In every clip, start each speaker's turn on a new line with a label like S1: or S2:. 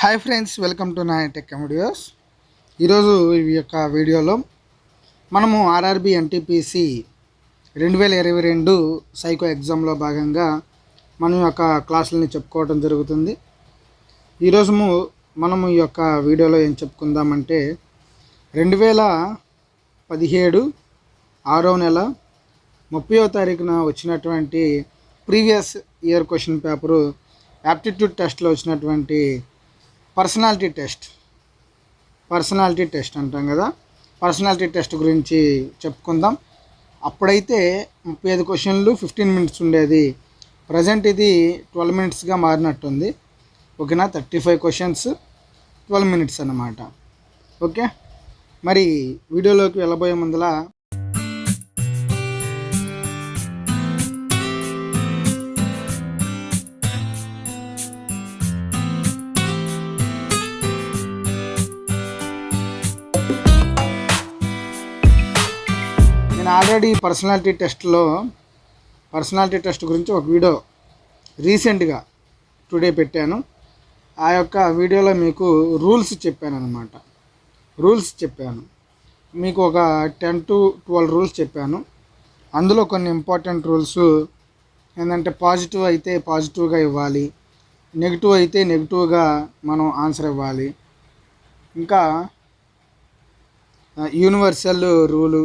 S1: Hi friends welcome to నా tech videos ఈరోజు ఈ యొక్క వీడియోలో మనము ఆర్ఆర్బి ఎన్టీపీసీ రెండు వేల ఇరవై రెండు సైకో ఎగ్జామ్లో భాగంగా మనం యొక్క క్లాసులని చెప్పుకోవడం జరుగుతుంది. ఈరోజు మనము ఈ యొక్క వీడియోలో ఏం చెప్పుకుందామంటే రెండు వేల పదిహేడు ఆరో నెల ముప్పయో తారీఖున వచ్చినటువంటి previous year question paper aptitude టెస్ట్లో వచ్చినటువంటి పర్సనాలిటీ టెస్ట్. పర్సనాలిటీ టెస్ట్ అంటాం కదా. పర్సనాలిటీ టెస్ట్ గురించి చెప్పుకుందాం. అప్పుడైతే ముప్పై ఐదు క్వశ్చన్లు ఫిఫ్టీన్ మినిట్స్ ఉండేది. ప్రజెంట్ ఇది ట్వెల్వ్ మినిట్స్గా మారినట్టుంది. ఓకేనా? Thirty five questions twelve minutes అన్నమాట. ఓకే? మరి వీడియోలోకి వెళ్ళబోయే ముందల నేను ఆల్రెడీ పర్సనాలిటీ టెస్ట్లో పర్సనాలిటీ టెస్ట్ గురించి ఒక వీడియో రీసెంట్గా టుడే పెట్టాను. ఆ యొక్క వీడియోలో మీకు రూల్స్ చెప్పాను అనమాట రూల్స్ చెప్పాను. మీకు ఒక టెన్ టు ట్వెల్వ్ రూల్స్ చెప్పాను. అందులో కొన్ని ఇంపార్టెంట్ రూల్స్ ఏంటంటే పాజిటివ్ అయితే పాజిటివ్గా ఇవ్వాలి. నెగిటివ్ అయితే నెగిటివ్గా మనం ఆన్సర్ ఇవ్వాలి. ఇంకా యూనివర్సల్ రూలు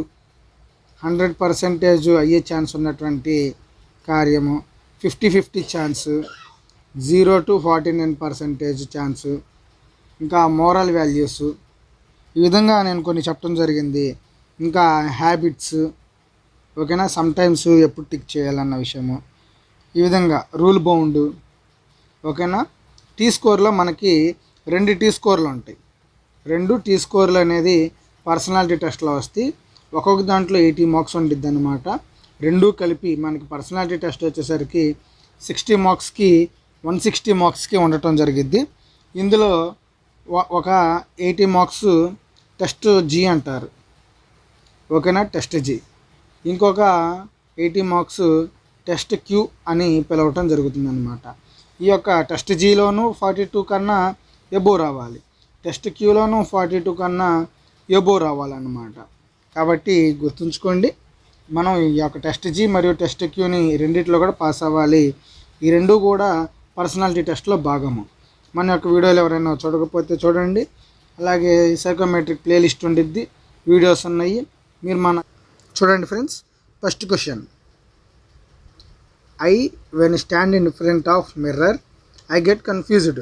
S1: హండ్రెడ్ పర్సెంటేజ్ అయ్యే ఛాన్స్ ఉన్నటువంటి కార్యము. Fifty fifty chance zero to forty nine percentage chance ఇంకా మోరల్ వాల్యూస్ ఈ విధంగా నేను కొన్ని చెప్పడం జరిగింది. ఇంకా హ్యాబిట్స్ ఓకేనా? సమ్టైమ్స్ ఎప్పుడు టిక్ చేయాలన్న విషయము. ఈ విధంగా రూల్ బౌండ్ ఓకేనా? టీ స్కోర్లో మనకి రెండు టీ స్కోర్లు ఉంటాయి. రెండు టీ స్కోర్లు అనేది పర్సనాలిటీ టెస్ట్లో వస్తాయి. ఒక్కొక్క దాంట్లో ఎయిటీ మార్క్స్ ఉండిద్ది అనమాట రెండూ కలిపి మనకి పర్సనాలిటీ టెస్ట్ వచ్చేసరికి సిక్స్టీ మార్క్స్కి వన్ సిక్స్టీ మార్క్స్కి ఉండటం జరిగిద్ది. ఇందులో ఒక ఎయిటీ మార్క్స్ టెస్ట్ జీ అంటారు. ఓకేనా? Test G. ఇంకొక ఎయిటీ మార్క్స్ టెస్ట్ క్యూ అని పిలవటం జరుగుతుంది అనమాట ఈ యొక్క టెస్ట్ జీలోనూ ఫార్టీ టూ కన్నా ఎబో రావాలి. టెస్ట్ క్యూలోనూ ఫార్టీ టూ కన్నా ఎబో రావాలన్నమాట. కాబట్టి గుర్తుంచుకోండి మనం ఈ యొక్క టెస్ట్ జీ మరియు టెస్ట్ క్యూని రెండిట్లో కూడా పాస్ అవ్వాలి. ఈ రెండు కూడా పర్సనాలిటీ టెస్ట్లో భాగము. మన యొక్క వీడియోలు ఎవరైనా చూడకపోతే చూడండి. అలాగే సైకోమెట్రిక్ ప్లేలిస్ట్ ఉండిద్ది వీడియోస్ ఉన్నాయి. మీరు మన చూడండి friends first question I when stand in front of mirror I get confused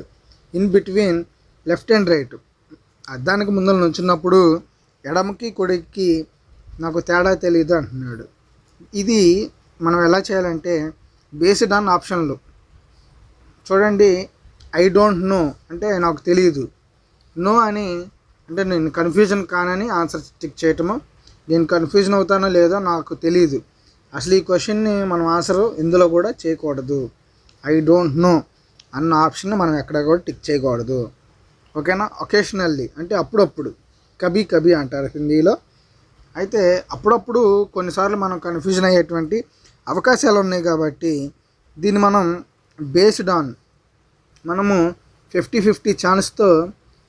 S1: in between left and right అద్దానికి ముందర నుంచున్నప్పుడు ఎడమకి కుడికి నాకు తేడా తెలియదు అంటున్నాడు. ఇది మనం ఎలా చేయాలంటే బేస్డ్ ఆన్ ఆప్షన్లు చూడండి ఐ డోంట్ నో అంటే నాకు తెలియదు నో అని అంటే నేను కన్ఫ్యూజన్ కానని ఆన్సర్ టిక్ చేయటము. నేను కన్ఫ్యూజన్ అవుతానో లేదో నాకు తెలియదు అసలు ఈ క్వశ్చన్ని మనం ఆన్సర్ ఇందులో కూడా చేయకూడదు. ఐ డోంట్ నో అన్న ఆప్షన్ మనం ఎక్కడ కూడా టిక్ చేయకూడదు. ఓకేనా ఒకేషనల్లీ అంటే అప్పుడప్పుడు. కభీ కభీ అంటారు హిందీలో. అయితే అప్పుడప్పుడు కొన్నిసార్లు మనం కన్ఫ్యూజన్ అయ్యేటువంటి అవకాశాలు ఉన్నాయి కాబట్టి దీన్ని మనం బేస్డ్ ఆన్ మనము ఫిఫ్టీ ఫిఫ్టీ ఛాన్స్తో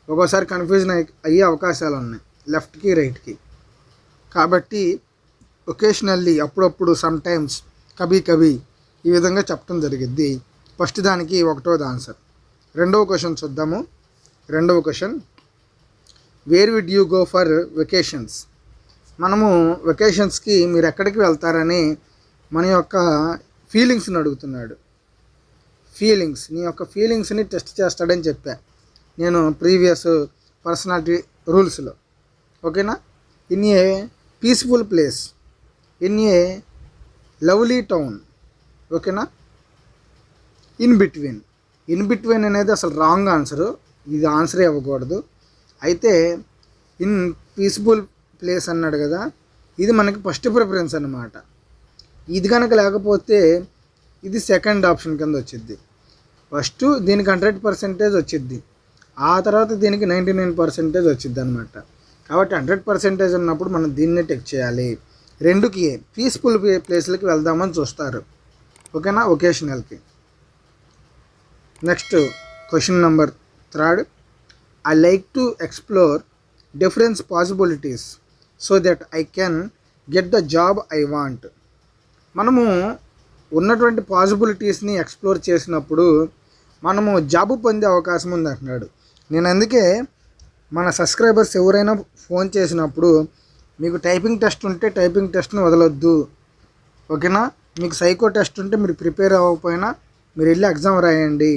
S1: ఒక్కోసారి కన్ఫ్యూజన్ అయ్యే అయ్యే అవకాశాలు ఉన్నాయి లెఫ్ట్కి రైట్కి కాబట్టి ఒకేషనల్లీ అప్పుడప్పుడు సమ్ టైమ్స్ కభీ ఈ విధంగా చెప్పడం జరిగిద్ది. ఫస్ట్ దానికి ఒకటోది ఆన్సర్ రెండవ క్వశ్చన్ చూద్దాము. రెండవ question where will you go for vacations మనము వెకేషన్స్కి మీరు ఎక్కడికి వెళ్తారని మన యొక్క ఫీలింగ్స్ని అడుగుతున్నాడు. ఫీలింగ్స్ నీ యొక్క ఫీలింగ్స్ని టెస్ట్ చేస్తాడని చెప్పా. నేను ప్రీవియస్ పర్సనాలిటీ రూల్స్లో ఓకేనా in a peaceful place in a lovely town ఓకేనా ఇన్ బిట్వీన్ ఇన్ బిట్వీన్ అనేది అసలు రాంగ్ ఆన్సరు ఇది ఆన్సరే ఇవ్వకూడదు అయితే ఇన్ పీస్ఫుల్ ప్లేస్ అన్నాడు కదా ఇది మనకి ఫస్ట్ ప్రిఫరెన్స్ అనమాట ఇది కనుక లేకపోతే ఇది సెకండ్ ఆప్షన్ కింద వచ్చింది ఫస్ట్ దీనికి హండ్రెడ్ పర్సెంటేజ్ వచ్చింది ఆ తర్వాత దీనికి నైంటీ నైన్ పర్సెంటేజ్ వచ్చింది అనమాట కాబట్టి హండ్రెడ్ పర్సెంటేజ్ ఉన్నప్పుడు మనం దీన్నే టెక్ చేయాలి. రెండుకి పీస్ఫుల్ ప్లేస్లకి వెళ్దామని చూస్తారు. ఓకేనా? ఒకేషనల్కి next question number third I like to explore difference possibilities so that I can get the job I want మనము ఉన్నటువంటి పాసిబిలిటీస్ని ఎక్స్ప్లోర్ చేసినప్పుడు మనము జాబ్ పొందే అవకాశం ఉంది అంటున్నాడు. నేను అందుకే మన సబ్స్క్రైబర్స్ ఎవరైనా ఫోన్ చేసినప్పుడు మీకు టైపింగ్ టెస్ట్ ఉంటే టైపింగ్ టెస్ట్ని వదలొద్దు. ఓకేనా మీకు సైకో టెస్ట్ ఉంటే మీరు ప్రిపేర్ అవ్వకపోయినా మీరు వెళ్ళి ఎగ్జామ్ రాయండి.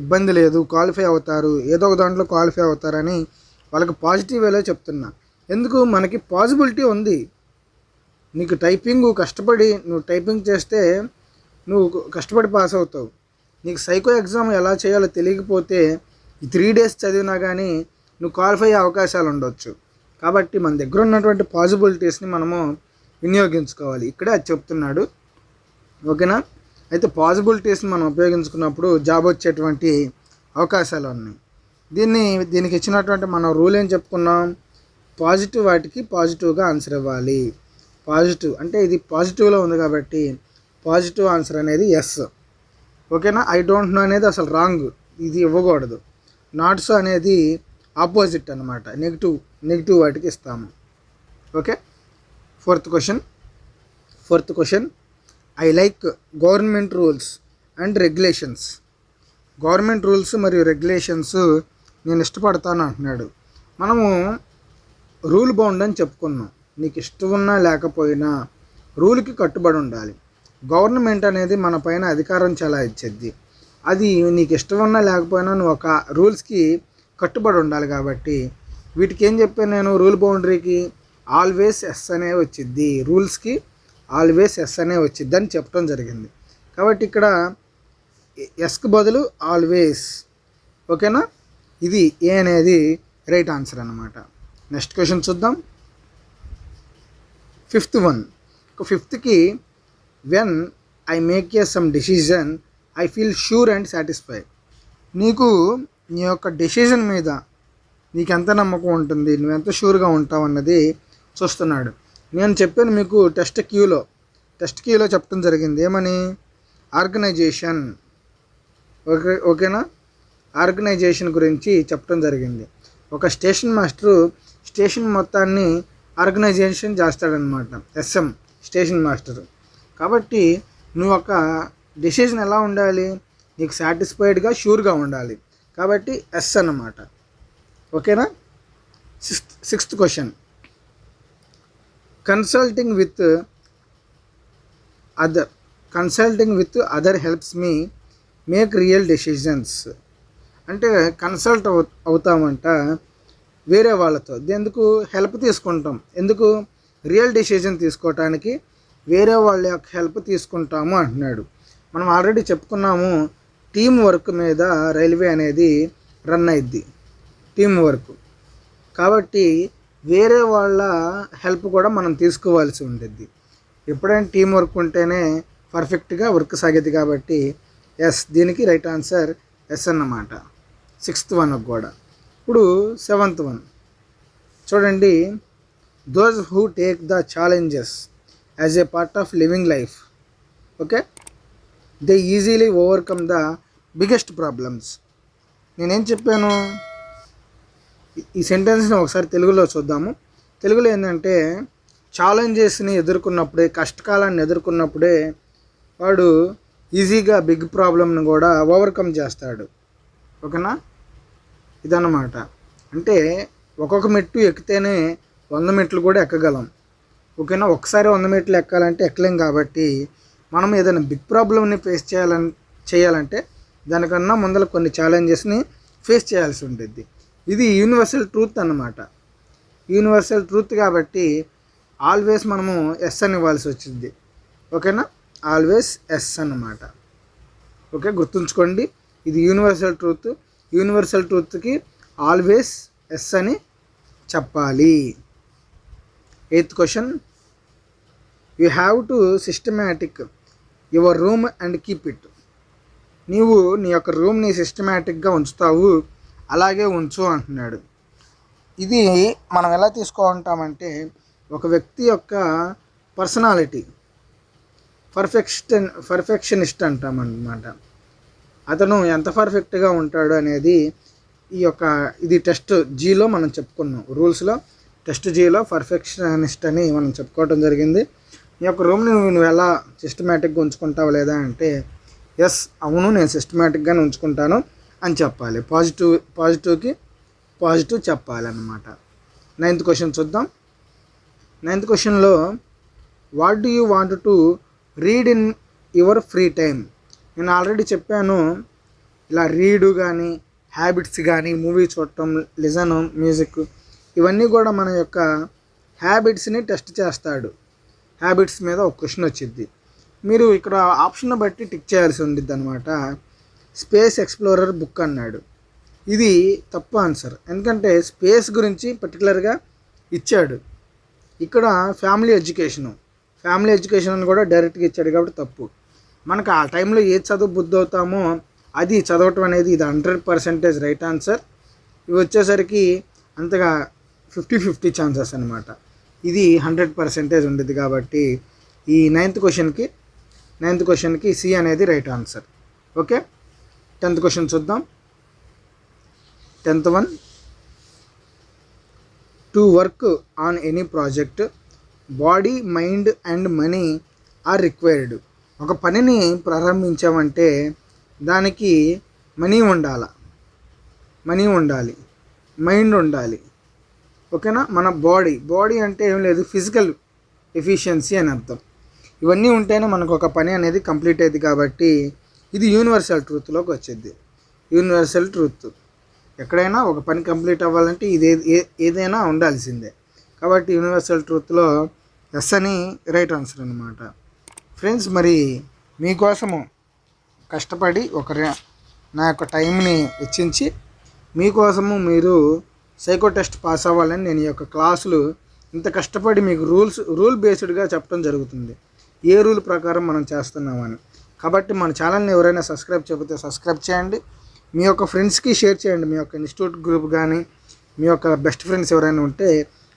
S1: ఇబ్బంది లేదు క్వాలిఫై అవుతారు ఏదో ఒక దాంట్లో క్వాలిఫై అవుతారని వాళ్ళకి పాజిటివ్ వేలో చెప్తున్నా. ఎందుకు? మనకి పాసిబిలిటీ ఉంది. నీకు టైపింగ్ కష్టపడి నువ్వు టైపింగ్ చేస్తే నువ్వు కష్టపడి పాస్ అవుతావు. నీకు సైకో ఎగ్జామ్ ఎలా చేయాలో తెలియకపోతే ఈ త్రీ డేస్ చదివినా కానీ నువ్వు క్వాలిఫై అయ్యే అవకాశాలు ఉండొచ్చు. కాబట్టి మన దగ్గర ఉన్నటువంటి పాసిబిలిటీస్ని మనము వినియోగించుకోవాలి. ఇక్కడే అది చెప్తున్నాడు. ఓకేనా? అయితే పాజిబిలిటీస్ని మనం ఉపయోగించుకున్నప్పుడు జాబ్ వచ్చేటువంటి అవకాశాలు ఉన్నాయి. దీన్ని దీనికి ఇచ్చినటువంటి మనం రూల్ ఏం చెప్పుకున్నాం? పాజిటివ్ వాటికి పాజిటివ్గా ఆన్సర్ ఇవ్వాలి. పాజిటివ్ అంటే ఇది పాజిటివ్లో ఉంది కాబట్టి పాజిటివ్ ఆన్సర్ అనేది ఎస్ ఓకేనా? ఐ డోంట్ నో అనేది అసలు రాంగ్ ఇది ఇవ్వకూడదు. నాట్ సో అనేది ఆపోజిట్ అనమాట నెగిటివ్ నెగిటివ్ వాటికి ఇస్తాము. Okay? Fourth question fourth question I like government rules and regulations. Government rules మరియు రెగ్యులేషన్స్ నేను ఇష్టపడతాను అంటున్నాడు. మనము రూల్ బౌండ్ అని చెప్పుకున్నాం. నీకు ఇష్టం ఉన్నా లేకపోయినా రూల్కి కట్టుబడి ఉండాలి. గవర్నమెంట్ అనేది మన పైన అధికారం చాలా ఇచ్చేది అది నీకు ఇష్టం ఉన్నా లేకపోయినా నువ్వు ఒక రూల్స్కి కట్టుబడి ఉండాలి కాబట్టి వీటికి ఏం చెప్పాను నేను రూల్ బౌండరీకి? ఆల్వేస్ ఎస్ అనే వచ్చిద్ది రూల్స్కి ఆల్వేస్ ఎస్ అనే వచ్చిద్దని చెప్పడం జరిగింది. కాబట్టి ఇక్కడ ఎస్కి బదులు ఆల్వేస్. ఓకేనా? ఇది ఏ అనేది రైట్ ఆన్సర్ అనమాట నెక్స్ట్ క్వశ్చన్ చూద్దాం. Fifth one ఫిఫ్త్కి when I make a some decision I feel sure and satisfy నీకు నీ యొక్క డెసిజన్ మీద నీకు ఎంత నమ్మకం ఉంటుంది? నువ్వు ఎంత షూర్గా ఉంటావు అన్నది చూస్తున్నాడు. నేను చెప్పాను మీకు టెస్ట్ క్యూలో టెస్ట్ క్యూలో చెప్పడం జరిగింది. ఏమని? ఆర్గనైజేషన్ ఓకే ఓకేనా? ఆర్గనైజేషన్ గురించి చెప్పడం జరిగింది. ఒక స్టేషన్ మాస్టరు స్టేషన్ మొత్తాన్ని ఆర్గనైజేషన్ చేస్తాడనమాట ఎస్ఎం స్టేషన్ మాస్టరు కాబట్టి నువ్వు ఒక డెసిషన్ ఎలా ఉండాలి? నీకు సాటిస్ఫైడ్గా షూర్గా ఉండాలి. కాబట్టి ఎస్ అన్నమాట. ఓకేనా? Sixth sixth question consulting with other consulting with other helps me make real decisions అంటే కన్సల్ట్ అవు అవుతామంట వేరే వాళ్ళతో. ఎందుకు హెల్ప్ తీసుకుంటాం? ఎందుకు రియల్ డెసిషన్ తీసుకోవటానికి వేరే వాళ్ళ యొక్క హెల్ప్ తీసుకుంటాము అంటున్నాడు. మనం ఆల్రెడీ చెప్పుకున్నాము టీం వర్క్ మీద రైల్వే అనేది రన్ అయిద్ది. టీం వర్క్ కాబట్టి వేరే వాళ్ళ హెల్ప్ కూడా మనం తీసుకోవాల్సి ఉంటుంది ఎప్పుడైనా టీం వర్క్ ఉంటేనే పర్ఫెక్ట్గా వర్క్ సాగేది కాబట్టి ఎస్ దీనికి రైట్ ఆన్సర్ ఎస్ అన్నమాట. సిక్స్త్ వన్ కూడా. ఇప్పుడు సెవెంత్ వన్ చూడండి those who take the challenges as a part of living life okay they easily overcome the biggest problems నేనేం చెప్పాను? ఈ- సెంటెన్స్ని ఒకసారి తెలుగులో చూద్దాము. తెలుగులో ఏంటంటే ఛాలెంజెస్ని ఎదుర్కొన్నప్పుడే కష్టకాలాన్ని ఎదుర్కొన్నప్పుడే వాడు ఈజీగా బిగ్ ప్రాబ్లమ్ని కూడా ఓవర్కమ్ చేస్తాడు. ఓకేనా? ఇదన్నమాట. అంటే ఒక్కొక్క మెట్టు ఎక్కితేనే వంద మెట్లు కూడా ఎక్కగలం. ఓకేనా? ఒకసారి వంద మెట్లు ఎక్కాలంటే ఎక్కలేం కాబట్టి మనం ఏదైనా బిగ్ ప్రాబ్లమ్ని ఫేస్ చేయాలని చేయాలంటే దానికన్నా ముందర కొన్ని ఛాలెంజెస్ని ఫేస్ చేయాల్సి ఉంటుంది ఇది యూనివర్సల్ ట్రూత్ అన్నమాట. యూనివర్సల్ ట్రూత్ కాబట్టి ఆల్వేస్ మనము ఎస్ అని ఇవ్వాల్సి వచ్చింది. ఓకేనా ఆల్వేస్ ఎస్ అన్నమాట. ఓకే గుర్తుంచుకోండి. ఇది యూనివర్సల్ ట్రూత్ యూనివర్సల్ ట్రూత్కి ఆల్వేస్ ఎస్ అని చెప్పాలి. Eighth question you have to systematic your room and keep it నీవు నీ యొక్క రూమ్ని సిస్టమేటిక్గా ఉంచుతావు. అలాగే ఉంచు అంటున్నాడు. ఇది మనం ఎలా తీసుకుంటామంటే ఒక వ్యక్తి యొక్క పర్సనాలిటీ. Perfection perfectionist అంటామన్నమాట. అతను ఎంత పర్ఫెక్ట్గా ఉంటాడు అనేది ఈ యొక్క ఇది టెస్ట్ జీలో మనం చెప్పుకున్నాం. రూల్స్లో టెస్ట్ జీలో పర్ఫెక్షనిస్ట్ అని మనం చెప్పుకోవడం జరిగింది. ఈ యొక్క రూమ్ని నువ్వు ఎలా సిస్టమేటిక్గా ఉంచుకుంటావు లేదా అంటే ఎస్ అవును నేను సిస్టమేటిక్గానే ఉంచుకుంటాను. అని చెప్పాలి. పాజిటివ్ పాజిటివ్కి పాజిటివ్ చెప్పాలన్నమాట. నైన్త్ క్వశ్చన్ చూద్దాం. నైన్త్ క్వశ్చన్లో what do you want to read in your free time నేను ఆల్రెడీ చెప్పాను ఇలా రీడు కానీ హ్యాబిట్స్ కానీ మూవీ చూడటం లిజన్ మ్యూజిక్ ఇవన్నీ కూడా మన యొక్క హ్యాబిట్స్ని టెస్ట్ చేస్తాడు. హ్యాబిట్స్ మీద ఒక క్వశ్చన్ వచ్చింది మీరు ఇక్కడ ఆప్షన్ బట్టి టిక్ చేయాల్సి ఉండిద్ది అనమాట స్పేస్ ఎక్స్ప్లోరర్ బుక్ అన్నాడు. ఇది తప్పు ఆన్సర్. ఎందుకంటే స్పేస్ గురించి పర్టికులర్గా ఇచ్చాడు. ఇక్కడ ఫ్యామిలీ ఎడ్యుకేషను. ఫ్యామిలీ ఎడ్యుకేషన్ అని కూడా డైరెక్ట్గా ఇచ్చాడు కాబట్టి తప్పు. మనకు ఆ టైంలో ఏ చదువు బుద్ధి అవుతామో అది చదవటం అనేది ఇది హండ్రెడ్ పర్సెంటేజ్ రైట్ ఆన్సర్. ఇవి వచ్చేసరికి అంతగా ఫిఫ్టీ ఫిఫ్టీ ఛాన్సెస్ అనమాట ఇది హండ్రెడ్ పర్సెంటేజ్ ఉండేది కాబట్టి ఈ నైన్త్ క్వశ్చన్కి నైన్త్ క్వశ్చన్కి సి అనేది right answer. Okay? Tenth question చూద్దాం. Tenth one. To work on any project. Body mind and money are required. ఒక పనిని ప్రారంభించామంటే దానికి మనీ ఉండాల. మనీ ఉండాలి. మైండ్ ఉండాలి. ఓకేనా? మన బాడీ. బాడీ అంటే ఏం లేదు ఫిజికల్ ఎఫిషియన్సీ అని అర్థం. ఇవన్నీ ఉంటేనే మనకు ఒక పని అనేది కంప్లీట్ అయ్యింది కాబట్టి ఇది యూనివర్సల్ ట్రూత్లోకి వచ్చేది. Universal truth. ఎక్కడైనా ఒక పని కంప్లీట్ అవ్వాలంటే ఇది ఏ- ఏదైనా ఉండాల్సిందే. కాబట్టి యూనివర్సల్ ట్రూత్లో ఎస్ అని రైట్ ఆన్సర్ అనమాట ఫ్రెండ్స్ మరి మీకోసము కష్టపడి ఒక నా యొక్క టైంని వెచ్చించి మీకోసము మీరు సైకో టెస్ట్ పాస్ అవ్వాలని నేను ఈ యొక్క క్లాసులు ఇంత కష్టపడి మీకు రూల్స్ రూల్ బేస్డ్గా చెప్పడం జరుగుతుంది. ఏ రూల్ ప్రకారం మనం చేస్తున్నామని. కాబట్టి మన ఛానల్ని ఎవరైనా సబ్స్క్రైబ్ చేయకపోతే సబ్స్క్రైబ్ చేయండి. మీ యొక్క ఫ్రెండ్స్కి షేర్ చేయండి. మీ యొక్క ఇన్స్టిట్యూట్ గ్రూప్ కానీ మీ యొక్క బెస్ట్ ఫ్రెండ్స్ ఎవరైనా ఉంటే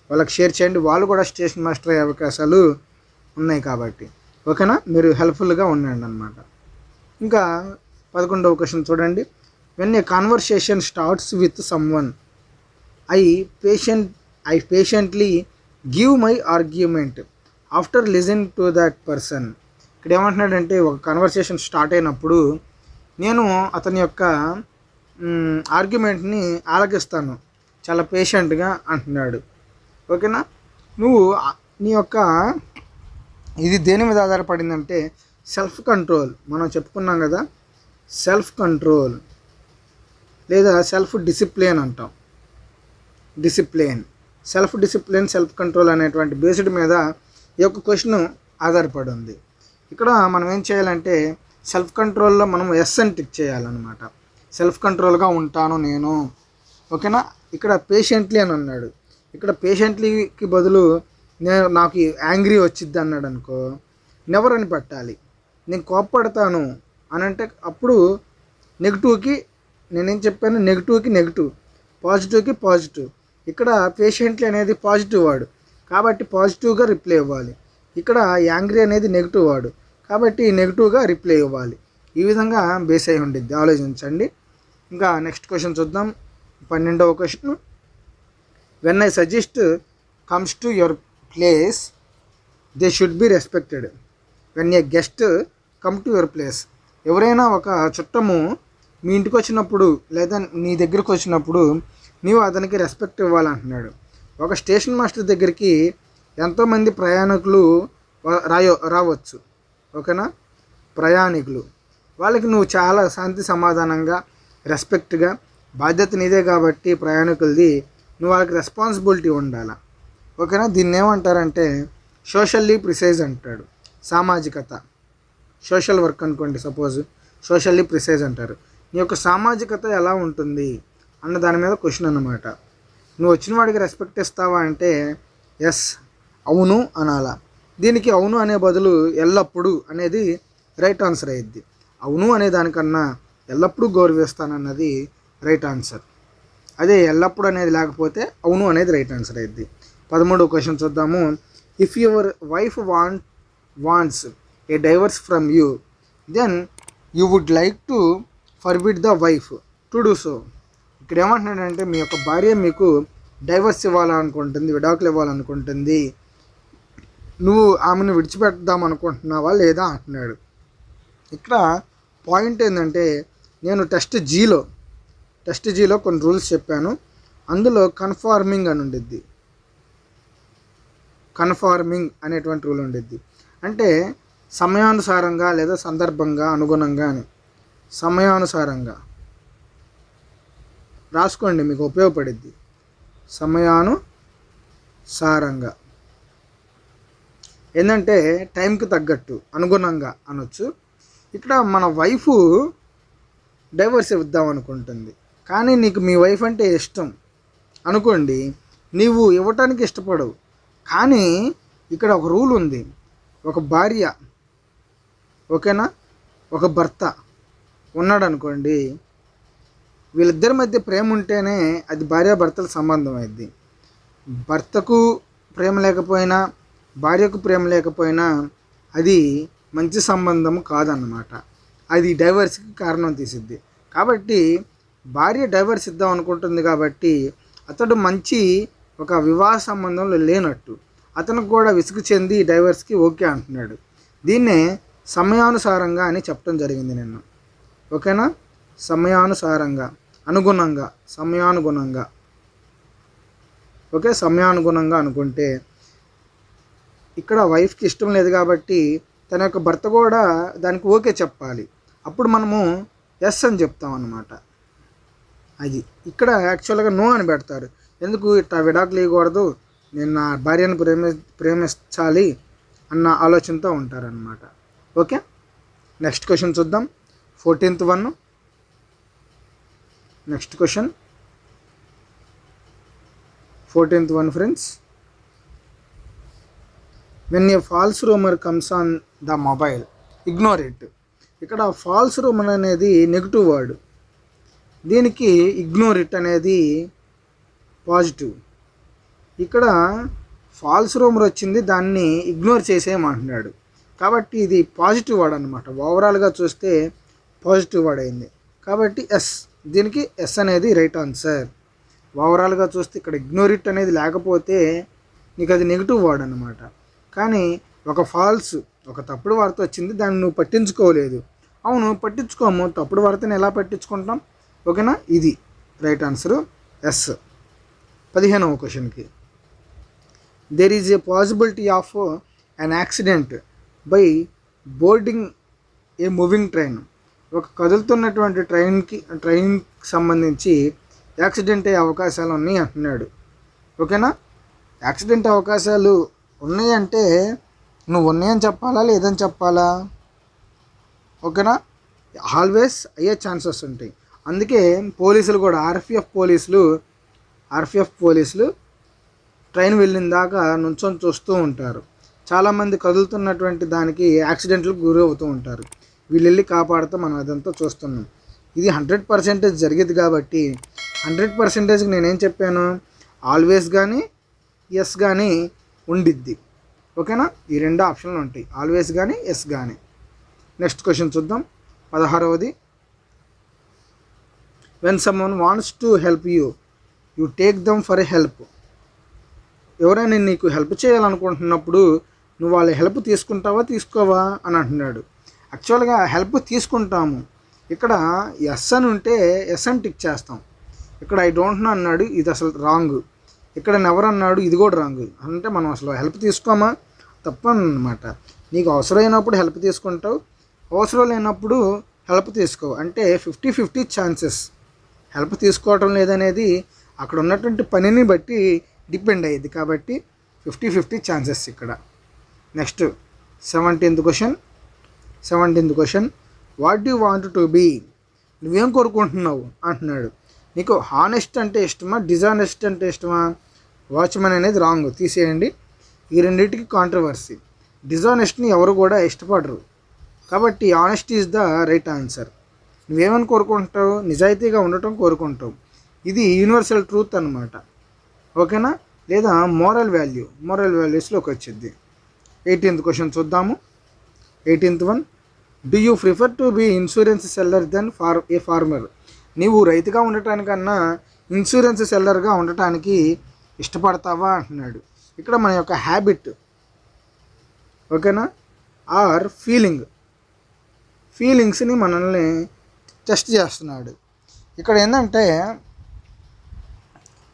S1: వాళ్ళకి షేర్ చేయండి. వాళ్ళు కూడా స్టేషన్ మాస్టర్ అయ్యే అవకాశాలు ఉన్నాయి కాబట్టి. ఓకేనా? మీరు హెల్ప్ఫుల్గా ఉండండి అనమాట ఇంకా పదకొండవ క్వశ్చన్ చూడండి. When a conversation starts with some one I patient I patiently give my argument after listen to that person ఇక్కడ ఏమంటున్నాడంటే ఒక కన్వర్సేషన్ స్టార్ట్ అయినప్పుడు నేను అతని యొక్క ఆర్గ్యుమెంట్ని ఆలకిస్తాను. చాలా పేషెంట్గా అంటున్నాడు. ఓకేనా? నువ్వు నీ యొక్క ఇది దేని మీద ఆధారపడిందంటే సెల్ఫ్ కంట్రోల్ మనం చెప్పుకున్నాం కదా సెల్ఫ్ కంట్రోల్ లేదా సెల్ఫ్ డిసిప్లిన్ అంటాం. Discipline self discipline self control అనేటువంటి బేస్డ్ మీద ఈ యొక్క క్వశ్చన్ ఆధారపడి ఉంది. ఇక్కడ మనం ఏం చేయాలంటే సెల్ఫ్ కంట్రోల్లో మనం ఎస్ అని టిక్ చేయాలన్నమాట. సెల్ఫ్ కంట్రోల్గా ఉంటాను నేను. ఓకేనా? ఇక్కడ పేషెంట్లీ అని అన్నాడు. ఇక్కడ పేషెంట్లీకి బదులు నేను నాకు యాంగ్రీ వచ్చిద్ది అన్నాడు అనుకో నెవర్ అని పెట్టాలి. నేను కోప్పడతాను అని అంటే అప్పుడు నెగిటివ్కి నేనేం చెప్పాను? నెగిటివ్కి నెగిటివ్ పాజిటివ్కి పాజిటివ్. ఇక్కడ పేషెంట్లీ అనేది పాజిటివ్ వాడు. కాబట్టి పాజిటివ్గా రిప్లై ఇవ్వాలి. ఇక్కడ యాంగ్రీ అనేది నెగిటివ్ వాడు. కాబట్టి నెగిటివ్గా రిప్లై ఇవ్వాలి. ఈ విధంగా బేస్ అయి ఉండిద్ది. ఆలోచించండి. ఇంకా నెక్స్ట్ క్వశ్చన్ చూద్దాం. పన్నెండవ question. When I suggest comes to your place they should be respected when a guest come to your place ఎవరైనా ఒక చుట్టము మీ ఇంటికి వచ్చినప్పుడు లేదా నీ దగ్గరికి వచ్చినప్పుడు నీవు అతనికి రెస్పెక్ట్ ఇవ్వాలంటున్నాడు. ఒక స్టేషన్ మాస్టర్ దగ్గరికి ఎంతోమంది ప్రయాణికులు రాయో రావచ్చు. ఓకేనా? ప్రయాణికులు. వాళ్ళకి నువ్వు చాలా శాంతి సమాధానంగా రెస్పెక్ట్గా బాధ్యత నీదే కాబట్టి ప్రయాణికులది నువ్వు వాళ్ళకి రెస్పాన్సిబిలిటీ ఉండాలి? ఓకేనా? దీన్ని ఏమంటారంటే సోషల్లీ ప్రిసైజ్ అంటాడు. సామాజికత. సోషల్ వర్క్ అనుకోండి సపోజ్ సోషల్లీ ప్రిసైజ్ అంటారు. నీ యొక్క సామాజికత ఎలా ఉంటుంది? అన్న దాని మీద క్వశ్చన్ అన్నమాట. నువ్వు వచ్చిన వాడికి రెస్పెక్ట్ ఇస్తావా అంటే ఎస్ అవును అనాలా? దీనికి అవును అనే బదులు ఎల్లప్పుడూ అనేది రైట్ ఆన్సర్ అయ్యిద్ది. అవును అనే దానికన్నా ఎల్లప్పుడూ గౌరవిస్తానన్నది రైట్ ఆన్సర్. అదే ఎల్లప్పుడు అనేది లేకపోతే అవును అనేది రైట్ ఆన్సర్ అయ్యిద్ది. పదమూడో క్వశ్చన్ చూద్దాము. If your wife want wants a divorce from you then you would like to forbid the wife to do so ఇక్కడ ఏమంటున్నాడంటే మీ యొక్క భార్య మీకు డైవర్స్ ఇవ్వాలనుకుంటుంది విడాకులు ఇవ్వాలనుకుంటుంది. నువ్వు ఆమెను విడిచిపెడదాం అనుకుంటున్నావా లేదా అంటున్నాడు. ఇక్కడ పాయింట్ ఏంటంటే నేను టెస్ట్ జీలో టెస్ట్ జీలో కొన్ని రూల్స్ చెప్పాను. అందులో కన్ఫార్మింగ్ అని ఉండిద్ది. కన్ఫార్మింగ్ అనేటువంటి రూల్ ఉండిద్ది. అంటే సమయానుసారంగా లేదా సందర్భంగా అనుగుణంగా అని. సమయానుసారంగా. రాసుకోండి మీకు ఉపయోగపడిద్ది. సమయానుసారంగా. ఏంటంటే టైంకి తగ్గట్టు అనుగుణంగా అనొచ్చు. ఇక్కడ మన వైఫ్ డైవర్స్ ఇద్దాం అనుకుంటుంది. కానీ నీకు మీ వైఫ్ అంటే ఇష్టం. అనుకోండి నీవు ఇవ్వటానికి ఇష్టపడవు. కానీ ఇక్కడ ఒక రూల్ ఉంది. ఒక భార్య ఓకేనా? ఒక భర్త ఉన్నాడు అనుకోండి వీళ్ళిద్దరి మధ్య ప్రేమ ఉంటేనే అది భార్యాభర్తల సంబంధం అయింది భర్తకు ప్రేమ లేకపోయినా భార్యకు ప్రేమ లేకపోయినా అది మంచి సంబంధం కాదన్నమాట. అది డైవర్స్కి కారణం తీసిద్ది. కాబట్టి భార్య డైవర్స్ ఇద్దాం అనుకుంటుంది కాబట్టి అతడు మంచి ఒక వివాహ సంబంధంలో లేనట్టు. అతనికి కూడా విసుగు చెంది డైవర్స్కి ఓకే అంటున్నాడు. దీన్నే సమయానుసారంగా అని చెప్పడం జరిగింది నిన్న. ఓకేనా? సమయానుసారంగా అనుగుణంగా సమయానుగుణంగా. ఓకే? సమయానుగుణంగా అనుకుంటే ఇక్కడ వైఫ్కి ఇష్టం లేదు కాబట్టి తన యొక్క భర్త కూడా దానికి ఓకే చెప్పాలి. అప్పుడు మనము ఎస్ అని చెప్తాం అన్నమాట. అది ఇక్కడ యాక్చువల్గా నో అని పెడతారు. ఎందుకు ఇట్లా విడాకులు ఇవ్వకూడదు? నేను నా భార్యను ప్రేమి ప్రేమించాలి అన్న ఆలోచనతో ఉంటారనమాట ఓకే? నెక్స్ట్ క్వశ్చన్ చూద్దాం. Fourteenth one. Next question. Fourteenth one friends. When a false rumour comes on the mobile ignore it ఇక్కడ ఫాల్స్ రూమర్ అనేది నెగిటివ్ వర్డ్ దీనికి ఇగ్నోర్ ఇట్ అనేది పాజిటివ్ ఇక్కడ ఫాల్స్ రూమర్ వచ్చింది దాన్ని ఇగ్నోర్ చేసేయమంటున్నాడు. కాబట్టి ఇది పాజిటివ్ వర్డ్ అనమాట ఓవరాల్గా చూస్తే పాజిటివ్ వర్డ్ అయింది. కాబట్టి ఎస్ దీనికి ఎస్ అనేది రైట్ ఆన్సర్ ఓవరాల్గా చూస్తే ఇక్కడ ఇగ్నోర్ ఇట్ అనేది లేకపోతే నీకు అది నెగిటివ్ వర్డ్ అనమాట కానీ ఒక ఫాల్స్ ఒక తప్పుడు వార్త వచ్చింది దాన్ని నువ్వు పట్టించుకోలేదు. అవును పట్టించుకోము. తప్పుడు వార్తను ఎలా పట్టించుకుంటాం? ఓకేనా? ఇది. Right answer yes. పదిహేనవ క్వశ్చన్కి. There is a possibility of an accident by boarding a moving train ఒక కదులుతున్నటువంటి ట్రైన్కి ట్రైన్కి సంబంధించి యాక్సిడెంట్ అయ్యే అవకాశాలు ఉన్నాయి అంటున్నాడు. ఓకేనా? యాక్సిడెంట్ అవకాశాలు ఉన్నాయంటే నువ్వు ఉన్నాయని చెప్పాలా లేదని చెప్పాలా? ఓకేనా? ఆల్వేస్ అయ్యే ఛాన్సెస్ ఉంటాయి. అందుకే పోలీసులు కూడా ఆర్పిఎఫ్ పోలీసులు ఆర్పిఎఫ్ పోలీసులు ట్రైన్ వెళ్ళిన దాకా నుంచొని చూస్తూ ఉంటారు. చాలామంది కదులుతున్నటువంటి దానికి యాక్సిడెంట్లకు గురి అవుతూ ఉంటారు. వీళ్ళు వెళ్ళి కాపాడుతూ మనం అదంతా చూస్తున్నాం. ఇది హండ్రెడ్ పర్సెంటేజ్ జరిగేది కాబట్టి హండ్రెడ్ పర్సెంటేజ్కి నేనేం చెప్పాను? ఆల్వేస్ కానీ ఎస్ కానీ ఉండిద్ది. ఓకేనా? ఈ రెండు ఆప్షన్లు ఉంటాయి. ఆల్వేస్ కానీ ఎస్ కానీ నెక్స్ట్ క్వశ్చన్ చూద్దాం. పదహారవది. When someone wants to help you you take them for help ఎవరైనా నీకు హెల్ప్ చేయాలనుకుంటున్నప్పుడు నువ్వు వాళ్ళ హెల్ప్ తీసుకుంటావా తీసుకోవా? అని అంటున్నాడు. యాక్చువల్గా హెల్ప్ తీసుకుంటాము. ఇక్కడ ఎస్ అని ఉంటే ఎస్ అని టిక్ చేస్తాం. ఇక్కడ ఐ డోంట్ నో అన్నాడు. ఇది అసలు రాంగ్. ఇక్కడ ఎవరన్నాడు అన్నాడు ఇది కూడా రాంగ్ అంటే మనం అసలు హెల్ప్ తీసుకోమా? తప్పనమాట. నీకు అవసరమైనప్పుడు హెల్ప్ తీసుకుంటావు. అవసరం లేనప్పుడు హెల్ప్ తీసుకో అంటే ఫిఫ్టీ ఫిఫ్టీ ఛాన్సెస్ హెల్ప్ తీసుకోవటం లేదనేది అక్కడ ఉన్నటువంటి పనిని బట్టి డిపెండ్ అయ్యేది. కాబట్టి ఫిఫ్టీ ఫిఫ్టీ ఛాన్సెస్ ఇక్కడ next seventeenth question seventeenth question what you want to be నువ్వేం కోరుకుంటున్నావు? అంటున్నాడు. నీకు హానెస్ట్ అంటే ఇష్టమా? డిజానెస్ట్ అంటే ఇష్టమా? వాచ్మెన్ అనేది రాంగ్. తీసేయండి. ఈ రెండింటికి కాంట్రవర్సీ డిజానెస్ట్ని ఎవరు కూడా ఇష్టపడరు. కాబట్టి honesty is the right answer నువ్వేమని కోరుకుంటావు? నిజాయితీగా ఉండటం కోరుకుంటావు. ఇది యూనివర్సల్ ట్రూత్ అనమాట ఓకేనా? లేదా మోరల్ వాల్యూ మోరల్ వాల్యూస్లోకి వచ్చింది. ఎయిటీన్త్ క్వశ్చన్ చూద్దాము. Eighteenth one do you prefer to be insurance seller then for a farmer నీవు రైతుగా ఉండటానికన్నా ఇన్సూరెన్స్ సెల్లర్గా ఉండటానికి ఇష్టపడతావా అంటున్నాడు. ఇక్కడ మన యొక్క హ్యాబిట్ ఓకేనా? ఆర్ ఫీలింగ్ ఫీలింగ్స్ని మనల్ని టెస్ట్ చేస్తున్నాడు. ఇక్కడ ఏంటంటే